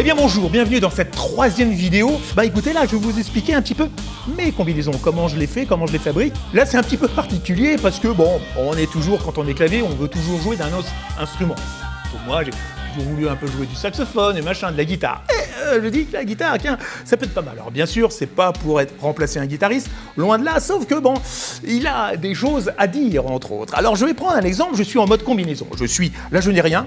Eh bien bonjour, bienvenue dans cette troisième vidéo. Bah écoutez là, je vais vous expliquer un petit peu mes combinaisons, comment je les fais, comment je les fabrique. Là c'est un petit peu particulier parce que bon, on est toujours, quand on est clavier, on veut toujours jouer d'un autre instrument. Pour moi, j'ai toujours voulu un peu jouer du saxophone et machin, de la guitare. Et euh, je dis que la guitare, tiens, ça peut être pas mal. Alors bien sûr, c'est pas pour être remplacer un guitariste, loin de là, sauf que bon, il a des choses à dire entre autres. Alors je vais prendre un exemple, je suis en mode combinaison. Je suis, là je n'ai rien,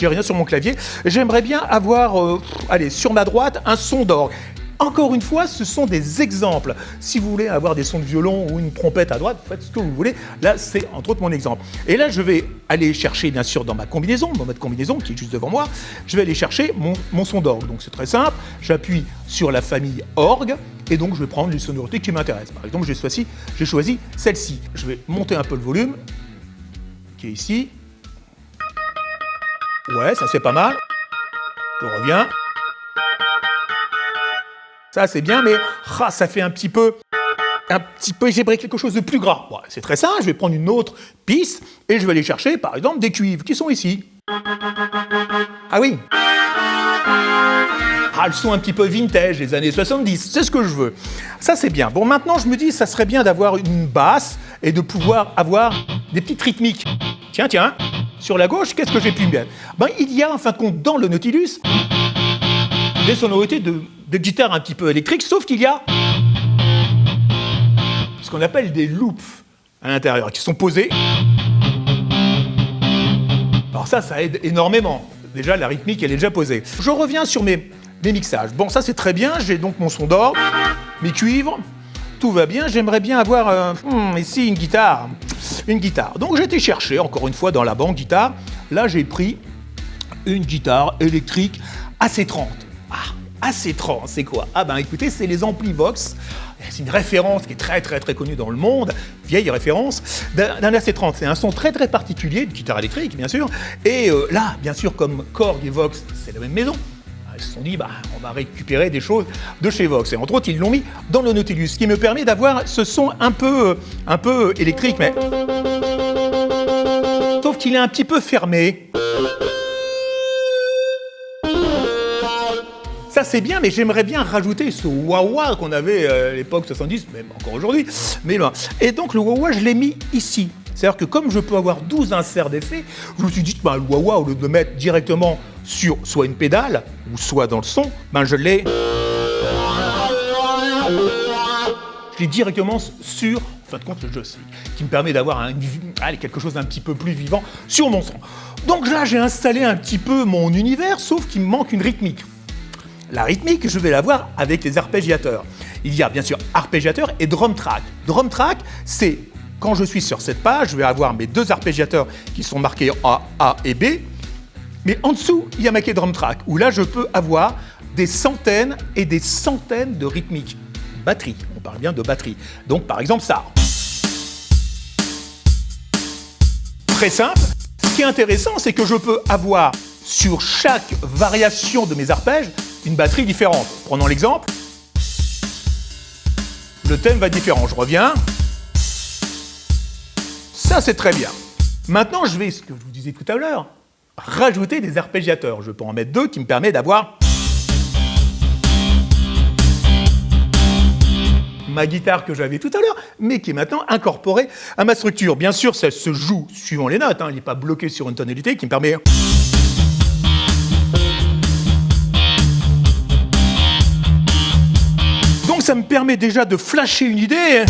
j'ai rien sur mon clavier. J'aimerais bien avoir, euh, allez, sur ma droite, un son d'orgue. Encore une fois, ce sont des exemples. Si vous voulez avoir des sons de violon ou une trompette à droite, faites ce que vous voulez. Là, c'est entre autres mon exemple. Et là, je vais aller chercher, bien sûr, dans ma combinaison, mon mode combinaison qui est juste devant moi, je vais aller chercher mon, son d'orgue. Donc c'est très simple. J'appuie sur la famille orgue et donc je vais prendre les sonorités qui m'intéressent. Par exemple, j'ai choisi celle-ci. Je vais monter un peu le volume, qui est ici. Ouais, ça c'est pas mal. Je reviens. Ça c'est bien, mais ah, ça fait un petit peu... Un petit peu, j'aimerais quelque chose de plus gras. c'est très simple, je vais prendre une autre piste et je vais aller chercher par exemple des cuivres qui sont ici. Ah oui ah, le son un petit peu vintage, les années 70, c'est ce que je veux. Ça, c'est bien. Bon, maintenant, je me dis, ça serait bien d'avoir une basse et de pouvoir avoir des petites rythmiques. Tiens, tiens, sur la gauche, qu'est-ce que j'ai pu mettre ben, Il y a en fin de compte dans le Nautilus des sonorités de, guitare un petit peu électrique, sauf qu'il y a ce qu'on appelle des loops à l'intérieur, qui sont posés. Alors ça, ça aide énormément. Déjà, la rythmique, elle est déjà posée. Je reviens sur mes, mes mixages. Bon, ça c'est très bien, j'ai donc mon son d'or, mes cuivres, tout va bien. J'aimerais bien avoir euh, hmm, ici une guitare une guitare. Donc été chercher, encore une fois, dans la banque guitare. Là, j'ai pris une guitare électrique AC30. Ah, AC30, c'est quoi? Ah ben écoutez, c'est les amplis Vox. C'est une référence qui est très très très connue dans le monde, vieille référence, d'un AC30. C'est un son très très particulier, une guitare électrique bien sûr. Et euh, là, bien sûr, comme Korg et Vox, c'est la même maison, ils se sont dit, bah, on va récupérer des choses de chez Vox. Et entre autres, ils l'ont mis dans le Nautilus, ce qui me permet d'avoir ce son un peu, un peu électrique, mais... Sauf qu'il est un petit peu fermé. Ça c'est bien, mais j'aimerais bien rajouter ce wah-wah qu'on avait à l'époque 70, même encore aujourd'hui. Mais Et donc le wah-wah, je l'ai mis ici. C'est-à-dire que comme je peux avoir 12 inserts d'effets, je me suis dit bah, le wah-wah, au lieu de le mettre directement sur soit une pédale, ou soit dans le son, ben je l'ai... Je l'ai directement sur, en fin de compte, le joystick, qui me permet d'avoir quelque chose d'un petit peu plus vivant sur mon son. Donc là, j'ai installé un petit peu mon univers, sauf qu'il me manque une rythmique. La rythmique, je vais l'avoir avec les arpégiateurs. Il y a bien sûr arpégiateur et drum track. Drum track, c'est quand je suis sur cette page, je vais avoir mes deux arpégiateurs qui sont marqués A, A et B. Mais en dessous, il y a marqué drum track, où là, je peux avoir des centaines et des centaines de rythmiques. Batterie, on parle bien de batterie. Donc, par exemple, ça. Très simple. Ce qui est intéressant, c'est que je peux avoir sur chaque variation de mes arpèges une batterie différente. Prenons l'exemple. Le thème va être différent. Je reviens. C'est très bien. Maintenant, je vais, ce que je vous disais tout à l'heure, rajouter des arpégiateurs. Je peux en mettre deux qui me permet d'avoir ma guitare que j'avais tout à l'heure, mais qui est maintenant incorporée à ma structure. Bien sûr, ça se joue suivant les notes, hein. il n'est pas bloqué sur une tonalité qui me permet... Donc ça me permet déjà de flasher une idée.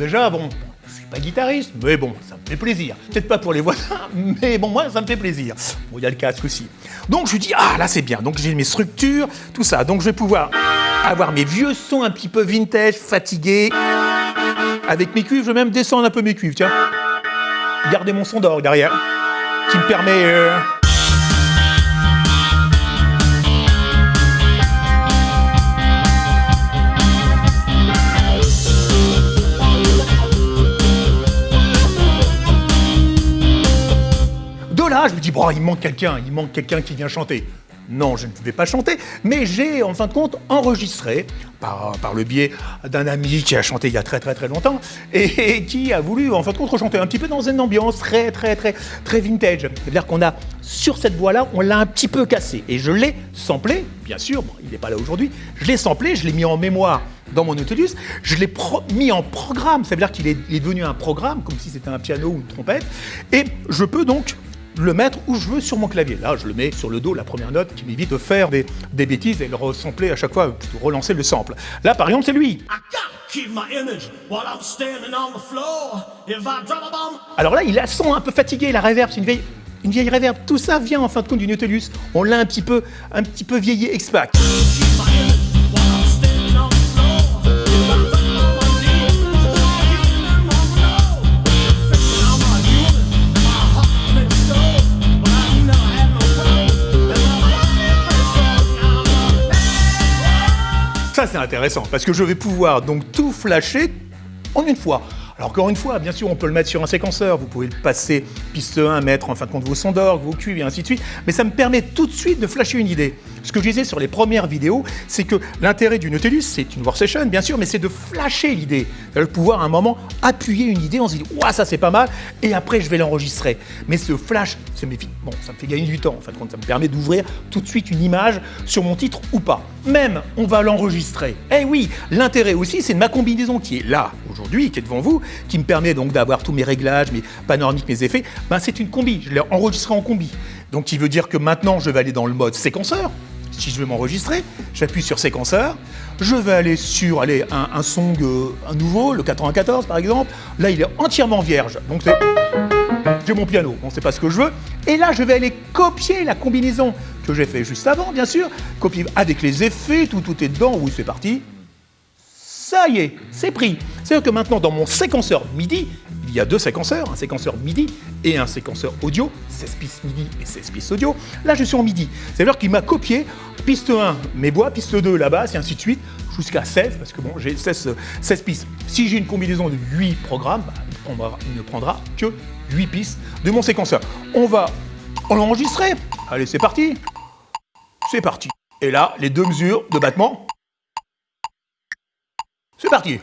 Déjà, bon, je suis pas guitariste, mais bon, ça me fait plaisir. Peut-être pas pour les voisins, mais bon, moi, ça me fait plaisir. Bon, il y a le casque aussi. Donc, je dis, ah, là, c'est bien. Donc, j'ai mes structures, tout ça. Donc, je vais pouvoir avoir mes vieux sons un petit peu vintage, fatigués. Avec mes cuivres, je vais même descendre un peu mes cuivres, tiens. Garder mon son d'orgue derrière, qui me permet... Euh, je me dis, bon, il manque quelqu'un, il manque quelqu'un qui vient chanter. non, je ne vais pas chanter, mais j'ai en fin de compte enregistré par, par le biais d'un ami qui a chanté il y a très très très longtemps et, qui a voulu en fin de compte chanter un petit peu dans une ambiance très très très très vintage. C'est-à-dire qu'on a sur cette voix-là, on l'a un petit peu cassé et je l'ai samplé, bien sûr, il n'est pas là aujourd'hui, je l'ai samplé, je l'ai mis en mémoire dans mon Nautilus, je l'ai mis en programme, ça veut dire qu'il est devenu un programme, comme si c'était un piano ou une trompette, et je peux donc le mettre où je veux sur mon clavier. Là, je le mets sur le dos, la première note, qui m'évite de faire des, bêtises et le resampler à chaque fois, de relancer le sample. Là, par exemple, c'est lui. Alors là, il a son un peu fatigué, la reverb, c'est une vieille, une vieille reverb. Tout ça vient en fin de compte du Nautilus. On l'a un petit peu, un petit peu vieilli expac. Ça, parce que je vais pouvoir donc tout flasher en une fois. Alors encore une fois, bien sûr, on peut le mettre sur un séquenceur, vous pouvez le passer piste 1, mettre en fin de compte vos sons d'orgue, vos cuivres et ainsi de suite, mais ça me permet tout de suite de flasher une idée. Ce que je disais sur les premières vidéos, c'est que l'intérêt du Nautilus, c'est une workstation bien sûr, mais c'est de flasher l'idée, de pouvoir à un moment appuyer une idée, on se dit « Ouah, ça c'est pas mal » et après je vais l'enregistrer. Mais ce flash, ça me, fait, bon, ça me fait gagner du temps, en fin de compte, ça me permet d'ouvrir tout de suite une image sur mon titre ou pas. Même, on va l'enregistrer. Eh oui, l'intérêt aussi, c'est ma combinaison qui est là, aujourd'hui, qui est devant vous, qui me permet donc d'avoir tous mes réglages, mes panoramiques, mes effets, ben, c'est une combi, je l'ai enregistré en combi. Donc qui veut dire que maintenant je vais aller dans le mode séquenceur, si je veux m'enregistrer, j'appuie sur séquenceur, je vais aller sur un, un song euh, nouveau, le 94 par exemple, là il est entièrement vierge, donc c'est... J'ai mon piano, on ne sait pas ce que je veux, et là je vais aller copier la combinaison que j'ai fait juste avant, bien sûr, copier avec les effets, tout, tout est dedans, oui c'est parti, ça y est, c'est pris. C'est-à-dire que maintenant, dans mon séquenceur MIDI, il y a deux séquenceurs, un séquenceur MIDI et un séquenceur audio, 16 pistes MIDI et 16 pistes audio. Là, je suis en MIDI. C'est-à-dire qu'il m'a copié piste 1, mes bois, piste 2, la basse, et ainsi de suite, jusqu'à 16, parce que bon, j'ai 16, 16, pistes. Si j'ai une combinaison de 8 programmes, bah, il, ne prendra que 8 pistes de mon séquenceur. On va l'enregistrer. Allez, c'est parti. C'est parti. Et là, les deux mesures de battement c'est parti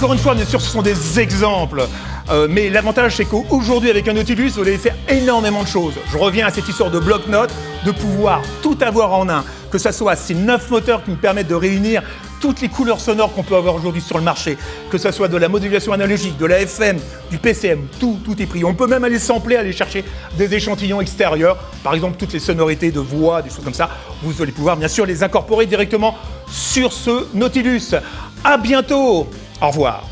Encore une fois, bien sûr, ce sont des exemples. Euh, mais l'avantage, c'est qu'aujourd'hui, avec un Nautilus, vous allez faire énormément de choses. Je reviens à cette histoire de bloc-notes, de pouvoir tout avoir en un. Que ce soit ces neuf moteurs qui me permettent de réunir toutes les couleurs sonores qu'on peut avoir aujourd'hui sur le marché, que ce soit de la modulation analogique, de la FM, du PCM, tout, tout est pris. On peut même aller sampler, aller chercher des échantillons extérieurs, par exemple toutes les sonorités de voix, des choses comme ça. Vous allez pouvoir bien sûr les incorporer directement sur ce Nautilus. À bientôt au revoir.